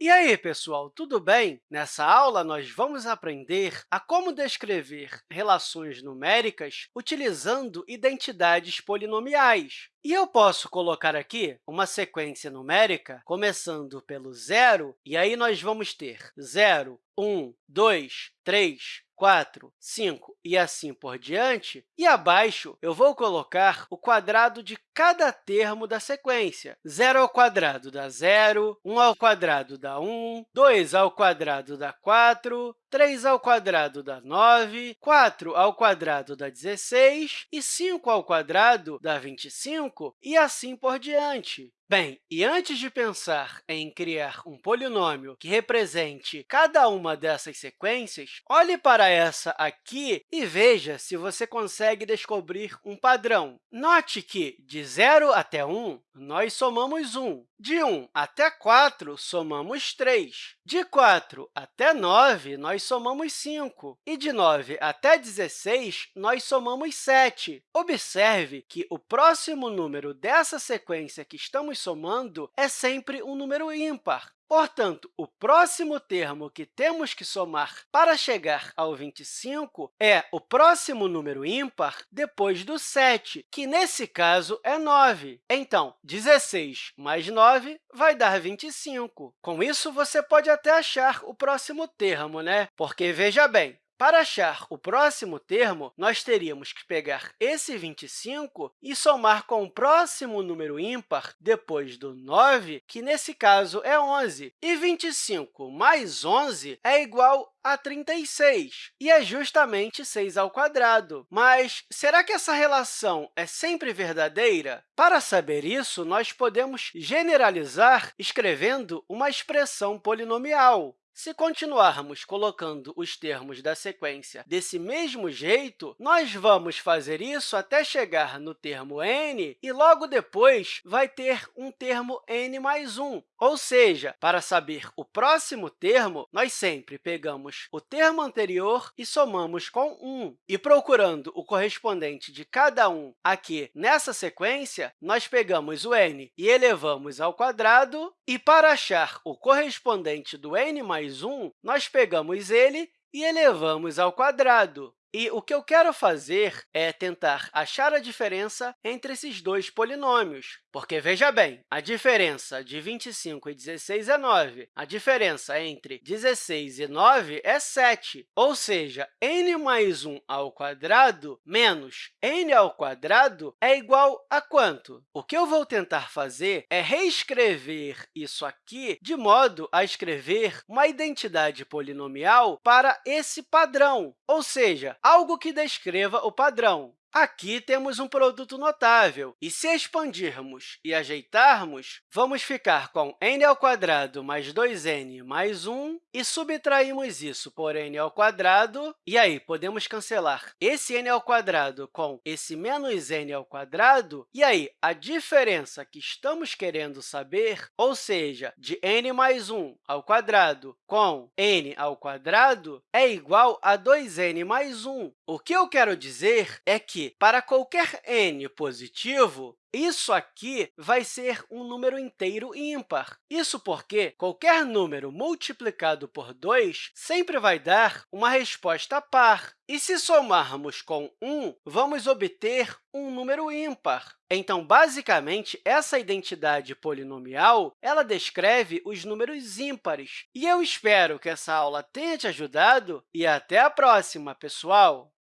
E aí, pessoal, tudo bem? Nessa aula, nós vamos aprender a como descrever relações numéricas utilizando identidades polinomiais. E eu posso colocar aqui uma sequência numérica começando pelo zero, e aí nós vamos ter 0, 1, 2, 3, 4, 5 e assim por diante, e abaixo eu vou colocar o quadrado de cada termo da sequência. 0 ao quadrado dá 0, 1 ao quadrado dá 1, 2 ao quadrado dá 4, 3 ao quadrado dá 9, 4 ao quadrado dá 16 e 5 ao quadrado dá 25, e assim por diante. Bem, e antes de pensar em criar um polinômio que represente cada uma dessas sequências, olhe para essa aqui e veja se você consegue descobrir um padrão. Note que, de 0 até 1, nós somamos 1. De 1 até 4, somamos 3. De 4 até 9, nós somamos 5. E de 9 até 16, nós somamos 7. Observe que o próximo número dessa sequência que estamos somando é sempre um número ímpar. Portanto, o próximo termo que temos que somar para chegar ao 25 é o próximo número ímpar depois do 7, que, nesse caso, é 9. Então, 16 mais 9 vai dar 25. Com isso, você pode até achar o próximo termo, né? Porque, veja bem, para achar o próximo termo, nós teríamos que pegar esse 25 e somar com o próximo número ímpar depois do 9, que, nesse caso, é 11. E 25 mais 11 é igual a 36, e é justamente 6 ao quadrado. Mas será que essa relação é sempre verdadeira? Para saber isso, nós podemos generalizar escrevendo uma expressão polinomial. Se continuarmos colocando os termos da sequência desse mesmo jeito, nós vamos fazer isso até chegar no termo n, e logo depois vai ter um termo n mais 1. Ou seja, para saber o próximo termo, nós sempre pegamos o termo anterior e somamos com 1. E procurando o correspondente de cada um aqui nessa sequência, nós pegamos o n e elevamos ao quadrado, e para achar o correspondente do n mais mais 1, nós pegamos ele e elevamos ao quadrado. E o que eu quero fazer é tentar achar a diferença entre esses dois polinômios. Porque, veja bem, a diferença de 25 e 16 é 9. A diferença entre 16 e 9 é 7. Ou seja, n mais 1 ao quadrado menos n ao quadrado é igual a quanto? O que eu vou tentar fazer é reescrever isso aqui de modo a escrever uma identidade polinomial para esse padrão, ou seja, algo que descreva o padrão. Aqui temos um produto notável, e se expandirmos e ajeitarmos, vamos ficar com n ao quadrado mais 2n mais 1, e subtraímos isso por n ao quadrado, e aí podemos cancelar esse n ao quadrado com esse menos n ao quadrado, e aí a diferença que estamos querendo saber, ou seja, de n mais 1 ao quadrado com n ao quadrado, é igual a 2n mais 1. O que eu quero dizer é que que, para qualquer n positivo, isso aqui vai ser um número inteiro ímpar. Isso porque qualquer número multiplicado por 2 sempre vai dar uma resposta par. E se somarmos com 1, vamos obter um número ímpar. Então, basicamente, essa identidade polinomial ela descreve os números ímpares. E eu espero que essa aula tenha te ajudado e até a próxima, pessoal!